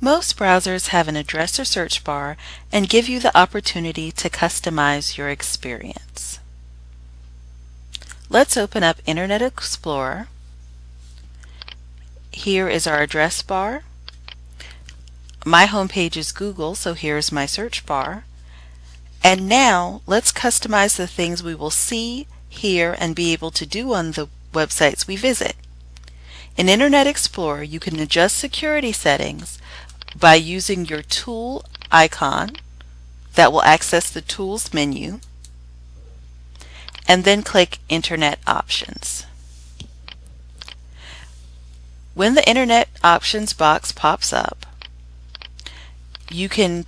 Most browsers have an address or search bar and give you the opportunity to customize your experience. Let's open up Internet Explorer. Here is our address bar. My homepage is Google, so here's my search bar. And now let's customize the things we will see, hear, and be able to do on the websites we visit. In Internet Explorer, you can adjust security settings by using your tool icon that will access the Tools menu and then click Internet Options. When the Internet Options box pops up, you can